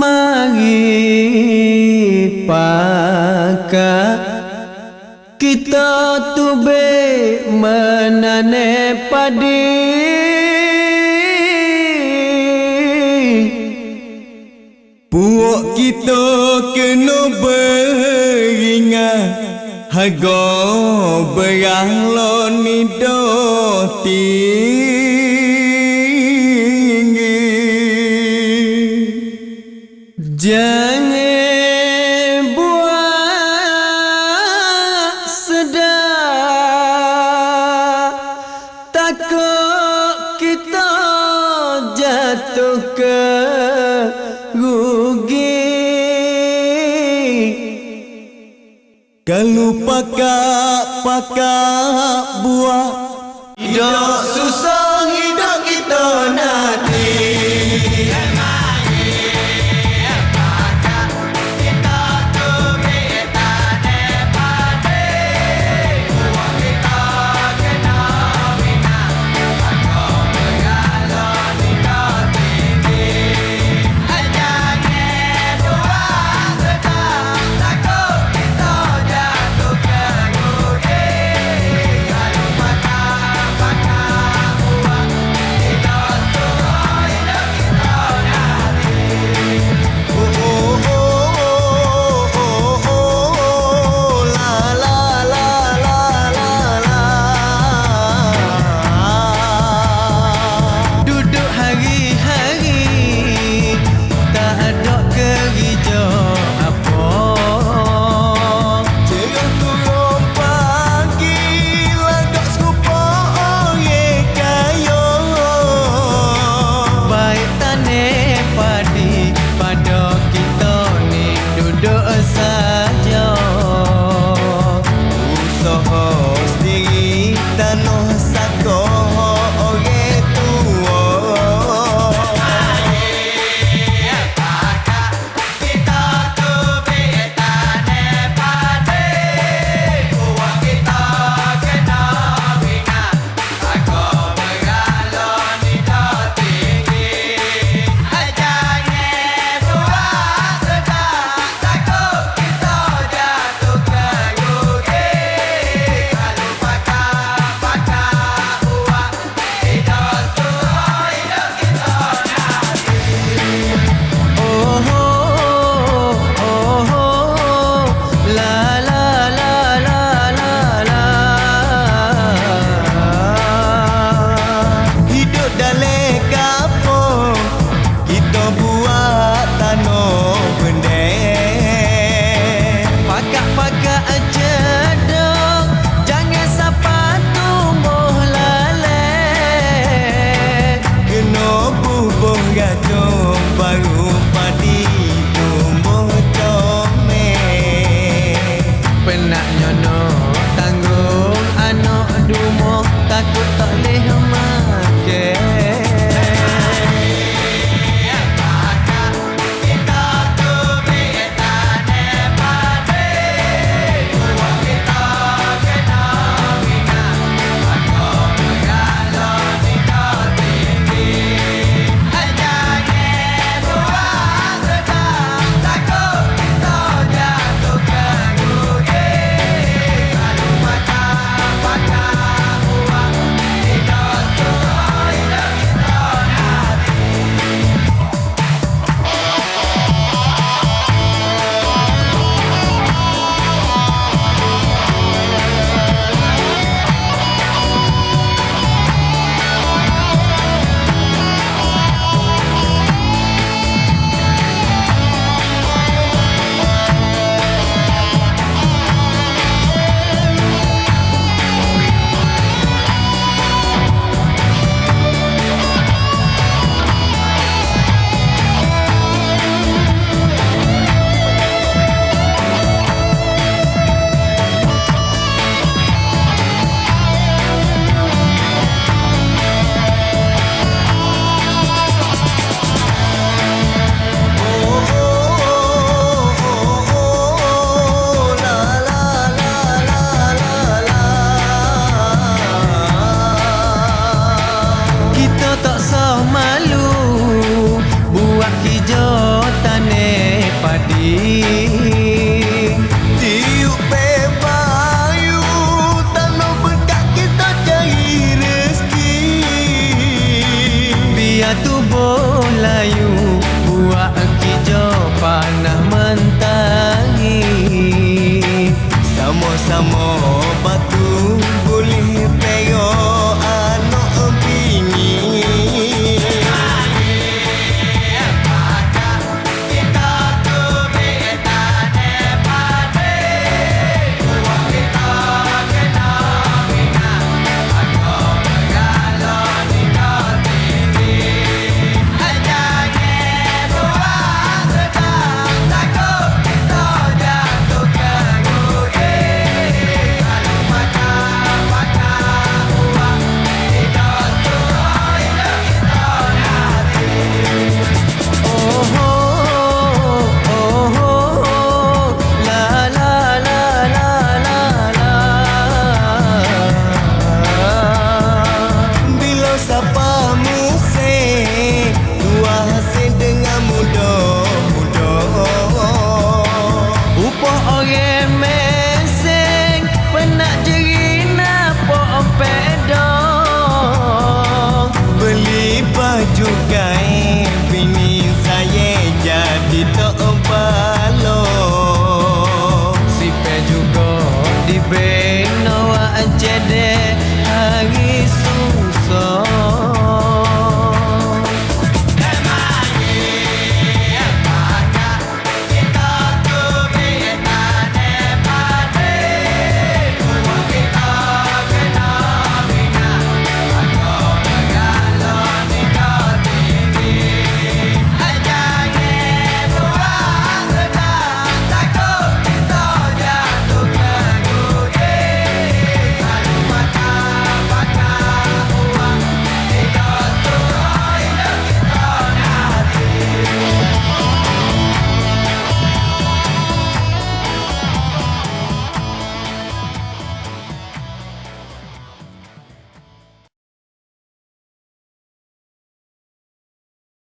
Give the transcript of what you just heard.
mari pakai kita tube menane padi. Puak kita kena beringat hago berang lo nidotin Jangan buat sedar. Takut kita jatuh ke rugi. Kalau pakak-pakak buah, Tidak susah. amor.